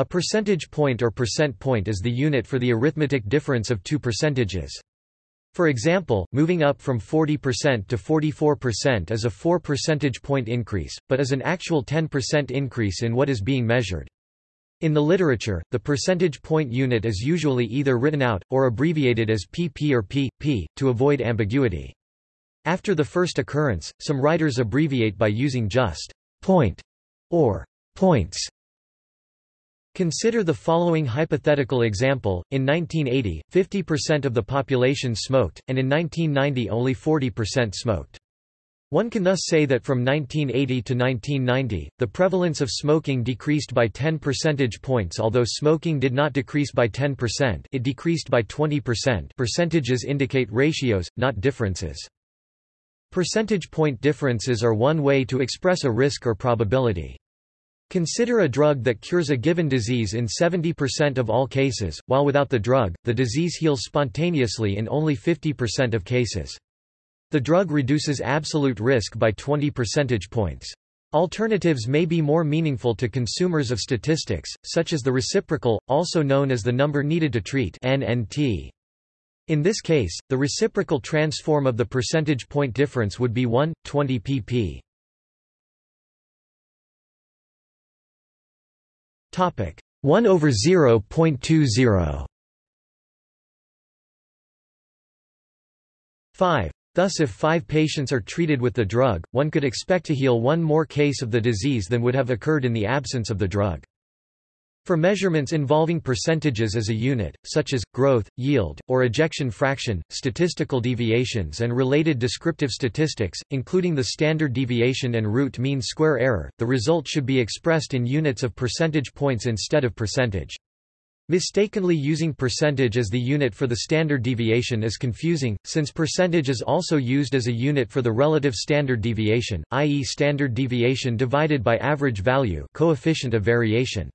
A percentage point or percent point is the unit for the arithmetic difference of two percentages. For example, moving up from 40% to 44% is a 4 percentage point increase, but is an actual 10% increase in what is being measured. In the literature, the percentage point unit is usually either written out, or abbreviated as pp or p, p, to avoid ambiguity. After the first occurrence, some writers abbreviate by using just point or points. Consider the following hypothetical example. In 1980, 50% of the population smoked, and in 1990 only 40% smoked. One can thus say that from 1980 to 1990, the prevalence of smoking decreased by 10 percentage points although smoking did not decrease by 10% it decreased by 20% percentages indicate ratios, not differences. Percentage point differences are one way to express a risk or probability. Consider a drug that cures a given disease in 70% of all cases, while without the drug, the disease heals spontaneously in only 50% of cases. The drug reduces absolute risk by 20 percentage points. Alternatives may be more meaningful to consumers of statistics, such as the reciprocal, also known as the number needed to treat NNT. In this case, the reciprocal transform of the percentage point difference would be 1, 20 pp. Topic 1 over 0.20 5. Thus if five patients are treated with the drug, one could expect to heal one more case of the disease than would have occurred in the absence of the drug. For measurements involving percentages as a unit, such as, growth, yield, or ejection fraction, statistical deviations and related descriptive statistics, including the standard deviation and root mean square error, the result should be expressed in units of percentage points instead of percentage. Mistakenly using percentage as the unit for the standard deviation is confusing, since percentage is also used as a unit for the relative standard deviation, i.e. standard deviation divided by average value coefficient of variation.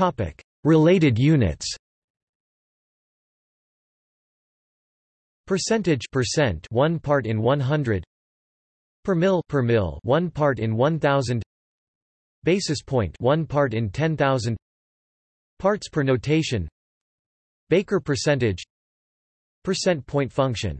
Topic: Related units. Percentage percent 1 part in 100 per mil per mil 1 part in 1000 basis point 1 part in 10000 parts per notation. Baker percentage. Percent point function